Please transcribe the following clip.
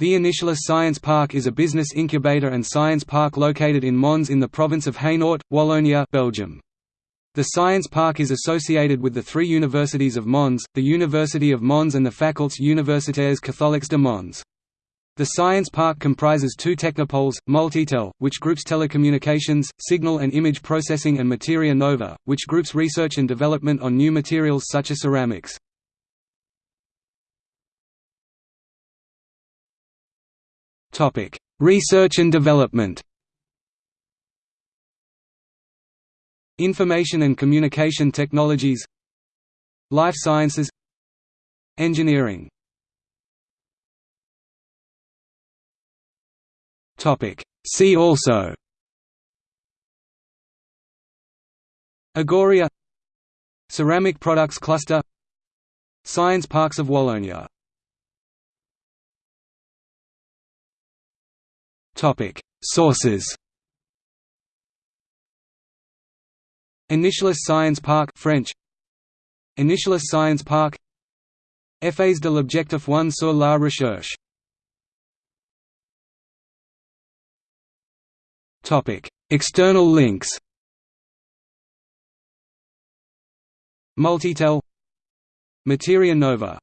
The Initialis Science Park is a business incubator and science park located in Mons in the province of Hainaut, Wallonia Belgium. The science park is associated with the three universities of Mons, the University of Mons and the Facultés universitaires catholiques de Mons. The science park comprises two technopoles, Multitel, which groups telecommunications, signal and image processing and Materia Nova, which groups research and development on new materials such as ceramics. Research and development. Information and communication technologies. Life sciences. Engineering. Topic: See also. Agoria. Ceramic Products Cluster. Science Parks of Wallonia Sources. Initialis Science Park French. Initialis Science Park. Effets de l'objectif 1 sur la recherche. Topic: External links. Multitel. Materia Nova